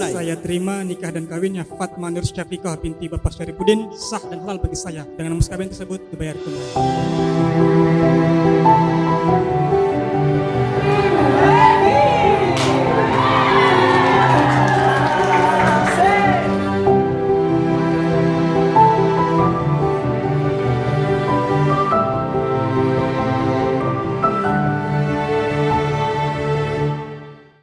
tunai. Saya terima nikah dan kawinnya Fatma Nur Syafiqah binti Bapak Syarifudin sah dan halal bagi saya. Dengan mas kawin tersebut dibayar tunai.